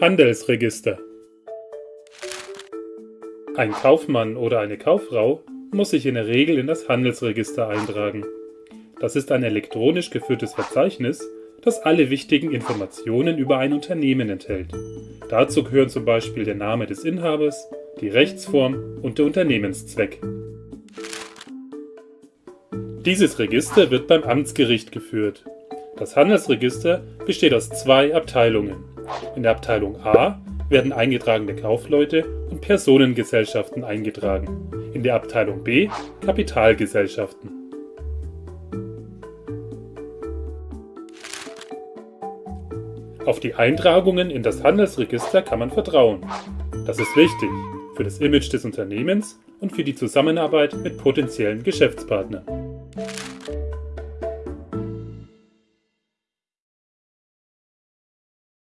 Handelsregister Ein Kaufmann oder eine Kauffrau muss sich in der Regel in das Handelsregister eintragen. Das ist ein elektronisch geführtes Verzeichnis, das alle wichtigen Informationen über ein Unternehmen enthält. Dazu gehören zum Beispiel der Name des Inhabers, die Rechtsform und der Unternehmenszweck. Dieses Register wird beim Amtsgericht geführt. Das Handelsregister besteht aus zwei Abteilungen. In der Abteilung A werden eingetragene Kaufleute und Personengesellschaften eingetragen, in der Abteilung B Kapitalgesellschaften. Auf die Eintragungen in das Handelsregister kann man vertrauen. Das ist wichtig für das Image des Unternehmens und für die Zusammenarbeit mit potenziellen Geschäftspartnern.